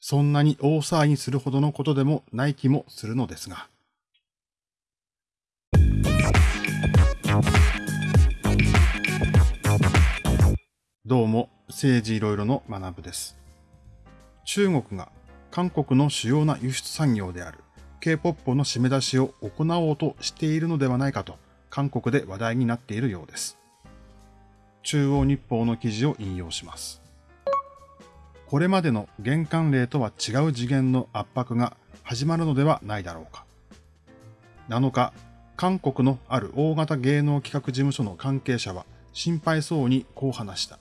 そんなに大騒ぎするほどのことでもない気もするのですが。どうも、政治いろいろの学部です。中国が韓国の主要な輸出産業である K-POP の締め出しを行おうとしているのではないかと韓国で話題になっているようです。中央日報の記事を引用します。これまでの玄関例とは違う次元の圧迫が始まるのではないだろうか。7日、韓国のある大型芸能企画事務所の関係者は心配そうにこう話した。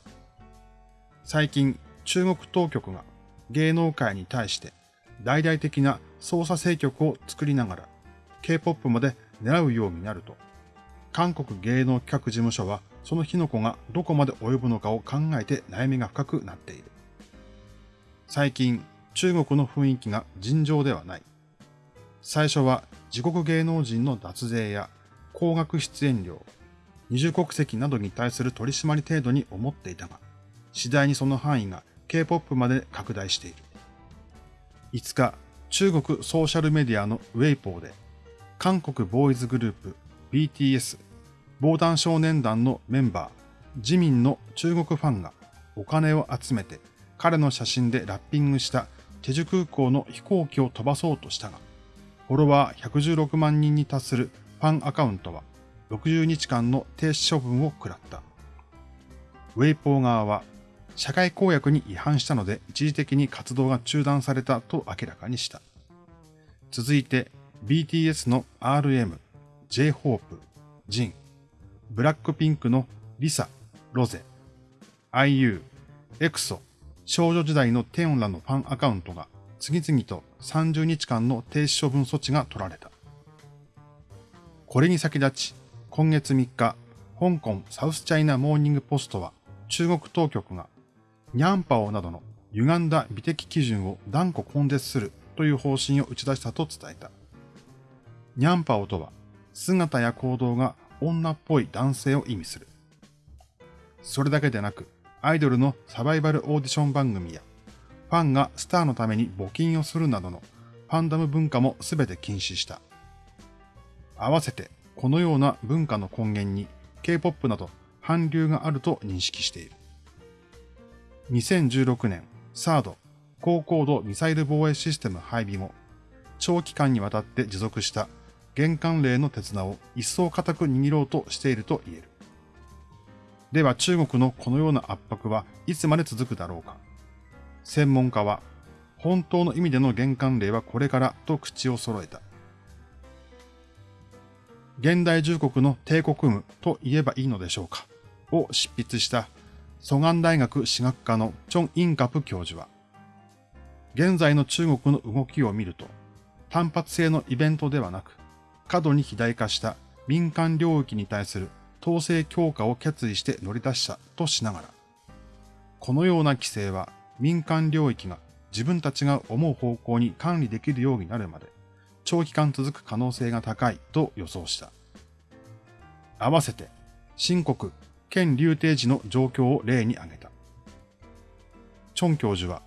最近、中国当局が芸能界に対して大々的な捜査政局を作りながら K-POP まで狙うようになると、韓国芸能企画事務所はその火の粉がどこまで及ぶのかを考えて悩みが深くなっている。最近、中国の雰囲気が尋常ではない。最初は自国芸能人の脱税や高額出演料、二重国籍などに対する取り締まり程度に思っていたが、次第にその範囲が K-POP まで拡大している。5日、中国ソーシャルメディアのウェイポーで、韓国ボーイズグループ BTS 防弾少年団のメンバー、自民の中国ファンがお金を集めて彼の写真でラッピングしたチェジュ空港の飛行機を飛ばそうとしたが、フォロワー116万人に達するファンアカウントは60日間の停止処分を食らった。ウェイポー側は社会公約に違反したので一時的に活動が中断されたと明らかにした。続いて BTS の RM、J-HOPE、ジン、ブラックピンクのリサ、ロゼ、IU、エクソ、少女時代のテオンらのファンアカウントが次々と30日間の停止処分措置が取られた。これに先立ち、今月3日、香港サウスチャイナモーニングポストは中国当局がニャンパオなどの歪んだ美的基準を断固根絶するという方針を打ち出したと伝えた。ニャンパオとは姿や行動が女っぽい男性を意味する。それだけでなく、アイドルのサバイバルオーディション番組や、ファンがスターのために募金をするなどのファンダム文化もすべて禁止した。合わせて、このような文化の根源に K-POP など韓流があると認識している。2016年、サード、高高度ミサイル防衛システム配備後、長期間にわたって持続した玄関例の手綱を一層固く握ろうとしていると言える。では中国のこのような圧迫はいつまで続くだろうか。専門家は、本当の意味での玄関例はこれからと口を揃えた。現代中国の帝国夢と言えばいいのでしょうか。を執筆した蘇我大学史学科のチョン・インカプ教授は、現在の中国の動きを見ると、単発性のイベントではなく、過度に肥大化した民間領域に対する統制強化を決意して乗り出したとしながら、このような規制は民間領域が自分たちが思う方向に管理できるようになるまで長期間続く可能性が高いと予想した。合わせて、新国、県流定時の状況を例に挙げた。チョン教授は、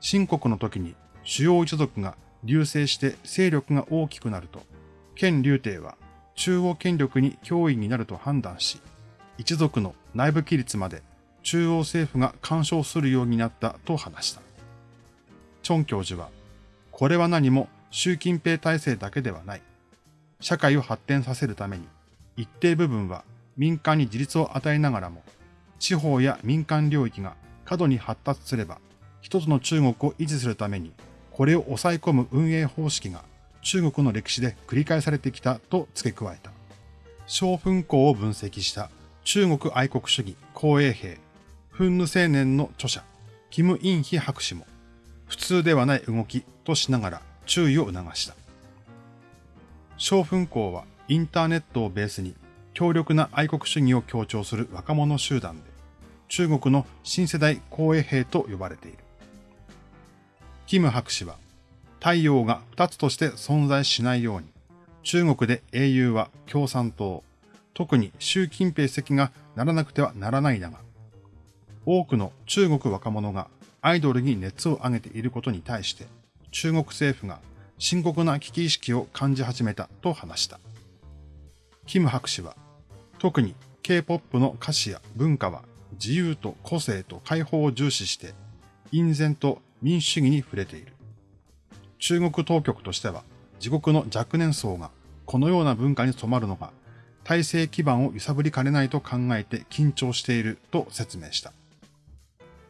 新国の時に主要一族が流星して勢力が大きくなると、県流帝は中央権力に脅威になると判断し、一族の内部規律まで中央政府が干渉するようになったと話した。チョン教授は、これは何も習近平体制だけではない。社会を発展させるために、一定部分は民間に自立を与えながらも、地方や民間領域が過度に発達すれば、一つの中国を維持するために、これを抑え込む運営方式が中国の歴史で繰り返されてきたと付け加えた。小粉校を分析した中国愛国主義公衛兵、フンヌ青年の著者、キム・インヒ博士も、普通ではない動きとしながら注意を促した。小粉校はインターネットをベースに強力な愛国主義を強調する若者集団で、中国の新世代公衛兵と呼ばれている。キム博士は、太陽が二つとして存在しないように、中国で英雄は共産党、特に習近平席がならなくてはならないだが、多くの中国若者がアイドルに熱を上げていることに対して、中国政府が深刻な危機意識を感じ始めたと話した。キム博士は、特に K-POP の歌詞や文化は自由と個性と解放を重視して、隠然と民主主義に触れている。中国当局としては、自国の若年層がこのような文化に染まるのが、体制基盤を揺さぶりかねないと考えて緊張していると説明した。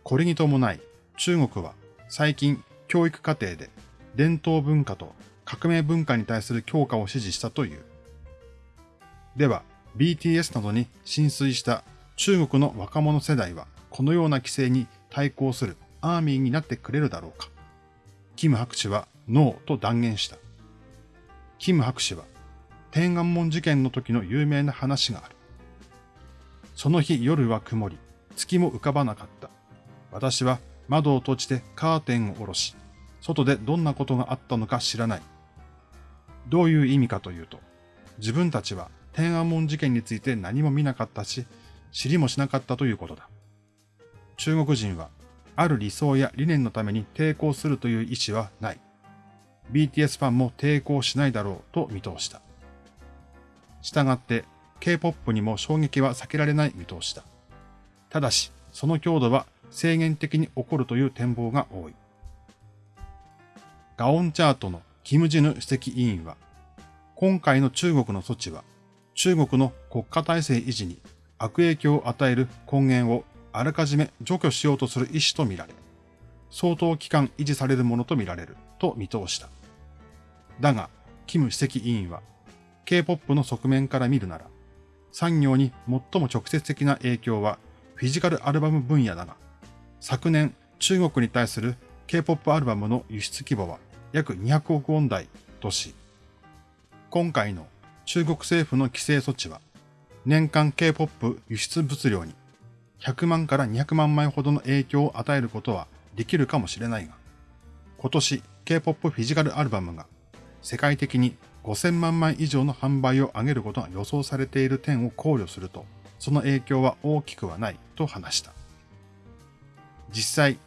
これに伴い、中国は最近教育課程で伝統文化と革命文化に対する強化を指示したという。では、BTS などに浸水した中国の若者世代はこのような規制に対抗するアーミーになってくれるだろうか。キム博士はノーと断言した。キム博士は天安門事件の時の有名な話がある。その日夜は曇り、月も浮かばなかった。私は窓を閉じてカーテンを下ろし、外でどんなことがあったのか知らない。どういう意味かというと、自分たちは天安門事件について何も見なかったし、知りもしなかったということだ。中国人は、ある理想や理念のために抵抗するという意思はない。BTS ファンも抵抗しないだろうと見通した。したがって K-POP にも衝撃は避けられない見通しだ。ただし、その強度は制限的に起こるという展望が多い。ガオンチャートのキム・ジヌ主席委員は、今回の中国の措置は、中国の国家体制維持に悪影響を与える根源をあらかじめ除去しようとする意思とみられ、相当期間維持されるものとみられると見通した。だが、キム主席委員は、K-POP の側面から見るなら、産業に最も直接的な影響はフィジカルアルバム分野だが、昨年中国に対する K-POP アルバムの輸出規模は約200億ウォン台とし、今回の中国政府の規制措置は、年間 K-POP 輸出物量に100万から200万枚ほどの影響を与えることはできるかもしれないが、今年 K-POP フィジカルアルバムが世界的に5000万枚以上の販売を上げることが予想されている点を考慮すると、その影響は大きくはないと話した。実際、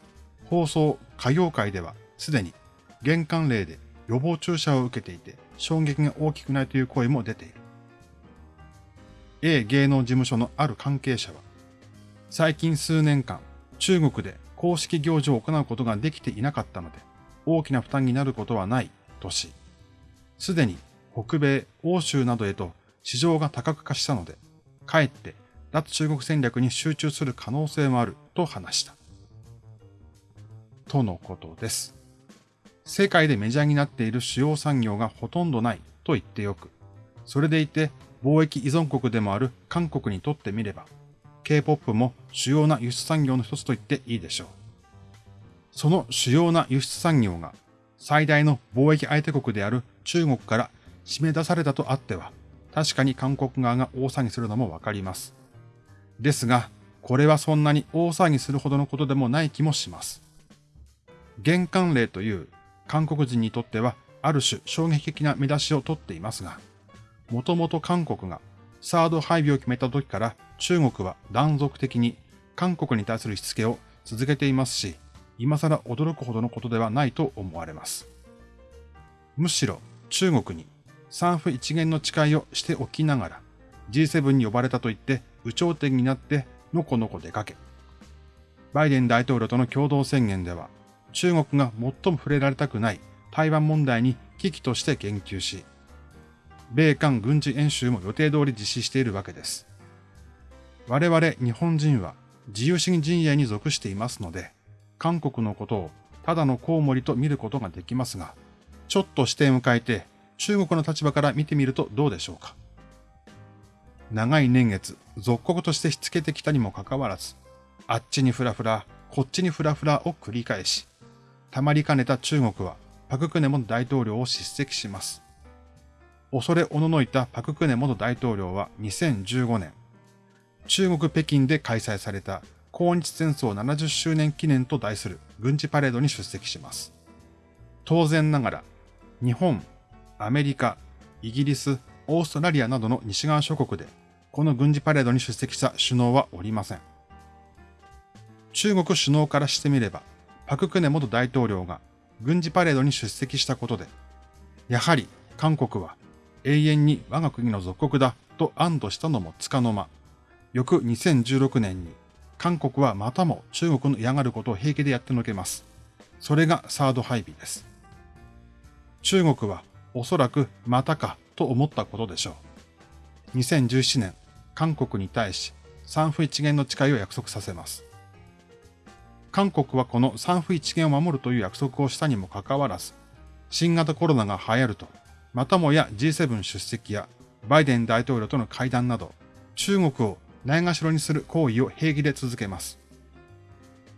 放送歌謡界ではすでに玄関例で予防注射を受けていて衝撃が大きくないという声も出ている。A 芸能事務所のある関係者は、最近数年間、中国で公式行事を行うことができていなかったので、大きな負担になることはないとし、すでに北米、欧州などへと市場が多角化したので、かえって脱中国戦略に集中する可能性もあると話した。とのことです。世界でメジャーになっている主要産業がほとんどないと言ってよく、それでいて貿易依存国でもある韓国にとってみれば、K-POP も主要な輸出産業の一つと言っていいでしょう。その主要な輸出産業が最大の貿易相手国である中国から締め出されたとあっては、確かに韓国側が大騒ぎするのもわかります。ですが、これはそんなに大騒ぎするほどのことでもない気もします。玄関例という韓国人にとってはある種衝撃的な見出しを取っていますが、もともと韓国がサード配備を決めた時から中国は断続的に韓国に対するしつけを続けていますし、今更驚くほどのことではないと思われます。むしろ中国に三府一元の誓いをしておきながら G7 に呼ばれたと言って有頂天になってのこのこ出かけ。バイデン大統領との共同宣言では中国が最も触れられたくない台湾問題に危機として言及し、米韓軍事演習も予定通り実施しているわけです。我々日本人は自由主義陣営に属していますので、韓国のことをただのコウモリと見ることができますが、ちょっと視点を変えて中国の立場から見てみるとどうでしょうか。長い年月、属国としてしつけてきたにもかかわらず、あっちにフラフラ、こっちにフラフラを繰り返し、たまりかねた中国はパククネ元大統領を叱責します。恐れおののいたパククネ元大統領は2015年、中国北京で開催された抗日戦争70周年記念と題する軍事パレードに出席します。当然ながら、日本、アメリカ、イギリス、オーストラリアなどの西側諸国で、この軍事パレードに出席した首脳はおりません。中国首脳からしてみれば、パククネ元大統領が軍事パレードに出席したことで、やはり韓国は永遠に我が国の属国だと安堵したのもつかの間、翌2016年に韓国はまたも中国の嫌がることを平気でやってのけます。それがサード配備です。中国はおそらくまたかと思ったことでしょう。2017年、韓国に対し三府一元の誓いを約束させます。韓国はこの三府一元を守るという約束をしたにもかかわらず、新型コロナが流行ると、またもや G7 出席やバイデン大統領との会談など、中国をないがしろにする行為を平気で続けます。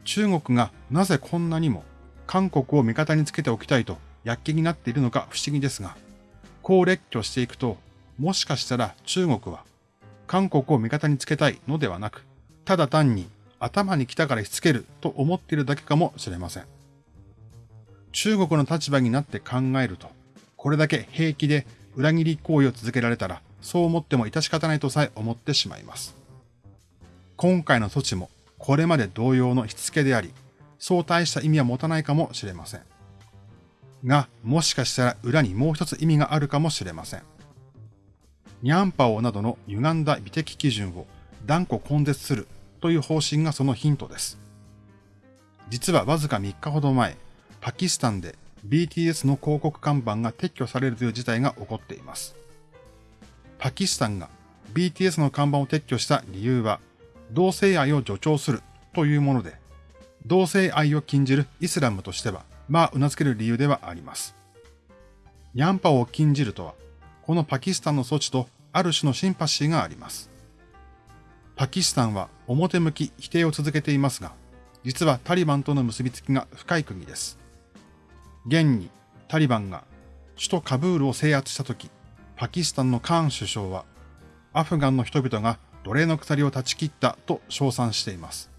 中国がなぜこんなにも韓国を味方につけておきたいと躍起になっているのか不思議ですが、こう列挙していくと、もしかしたら中国は韓国を味方につけたいのではなく、ただ単に頭に来たからしつけると思っているだけかもしれません。中国の立場になって考えると、これだけ平気で裏切り行為を続けられたら、そう思っても致し方ないとさえ思ってしまいます。今回の措置もこれまで同様のしつけであり、そう大した意味は持たないかもしれません。が、もしかしたら裏にもう一つ意味があるかもしれません。ニャンパオなどの歪んだ美的基準を断固根絶するという方針がそのヒントです。実はわずか3日ほど前、パキスタンで BTS の広告看板が撤去されるという事態が起こっています。パキスタンが BTS の看板を撤去した理由は、同性愛を助長するというもので、同性愛を禁じるイスラムとしては、まあ、頷ける理由ではあります。ニャンパを禁じるとは、このパキスタンの措置とある種のシンパシーがあります。パキスタンは表向き否定を続けていますが、実はタリバンとの結びつきが深い国です。現にタリバンが首都カブールを制圧したとき、パキスタンのカーン首相は、アフガンの人々が奴隷の鎖を断ち切ったと称賛しています。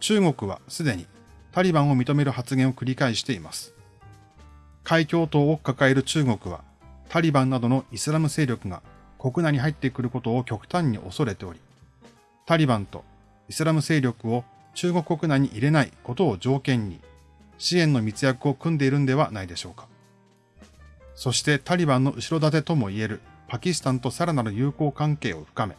中国はすでにタリバンを認める発言を繰り返しています。海峡島を抱える中国は、タリバンなどのイスラム勢力が国内に入ってくることを極端に恐れており、タリバンとイスラム勢力を中国国内に入れないことを条件に、支援の密約を組んでいるんではないでしょうか。そしてタリバンの後ろ盾ともいえるパキスタンとさらなる友好関係を深め、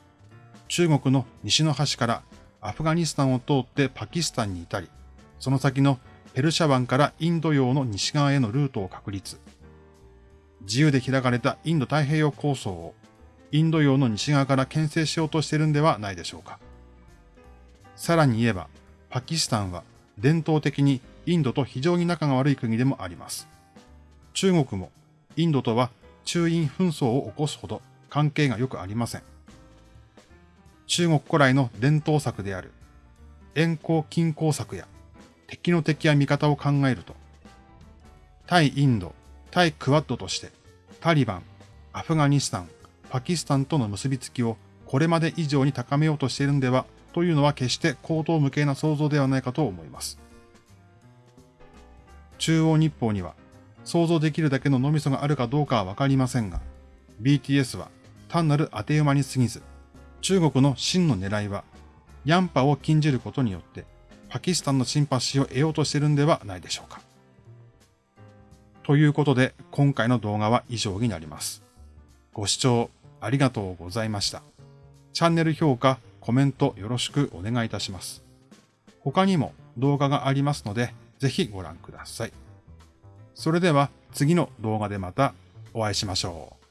中国の西の端からアフガニスタンを通ってパキスタンに至り、その先のペルシャ湾からインド洋の西側へのルートを確立。自由で開かれたインド太平洋構想をインド洋の西側から牽制しようとしているんではないでしょうか。さらに言えば、パキスタンは伝統的にインドと非常に仲が悪い国でもあります。中国もインドとは中印紛争を起こすほど関係がよくありません。中国古来の伝統策である遠行近郊策や敵の敵や味方を考えると、対インド、対クワッドとしてタリバン、アフガニスタン、パキスタンとの結びつきをこれまで以上に高めようとしているんではというのは決して高等無形な想像ではないかと思います。中央日報には想像できるだけの脳みそがあるかどうかはわかりませんが、BTS は単なる当て馬に過ぎず、中国の真の狙いは、ヤンパを禁じることによって、パキスタンのシンパシーを得ようとしているんではないでしょうか。ということで、今回の動画は以上になります。ご視聴ありがとうございました。チャンネル評価、コメントよろしくお願いいたします。他にも動画がありますので、ぜひご覧ください。それでは次の動画でまたお会いしましょう。